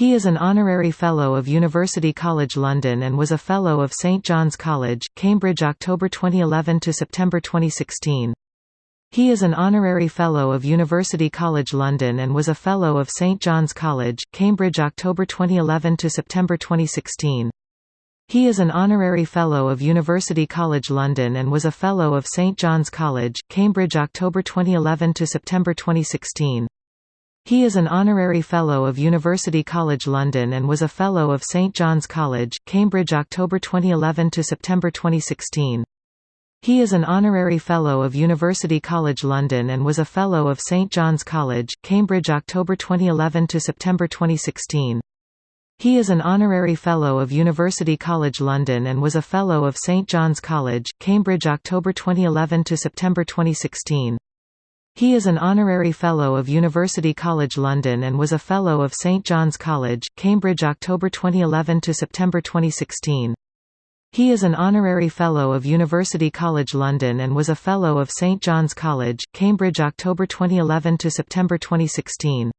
He is an honorary Fellow of University College London and was a Fellow of St John's College, Cambridge October 2011 to September 2016. He is an honorary Fellow of University College London and was a Fellow of St John's College, Cambridge October 2011 to September 2016. He is an honorary Fellow of University College London and was a Fellow of St John's College, Cambridge October 2011 to September 2016. He is an honorary Fellow of University College London and was a Fellow of St John's College, Cambridge October 2011 to September 2016. He is an honorary Fellow of University College London and was a Fellow of St John's College, Cambridge October 2011 to September 2016. He is an honorary Fellow of University College London and was a Fellow of St John's College, Cambridge October 2011 to September 2016. He is an honorary Fellow of University College London and was a Fellow of St John's College, Cambridge October 2011 to September 2016. He is an honorary Fellow of University College London and was a Fellow of St John's College, Cambridge October 2011 to September 2016.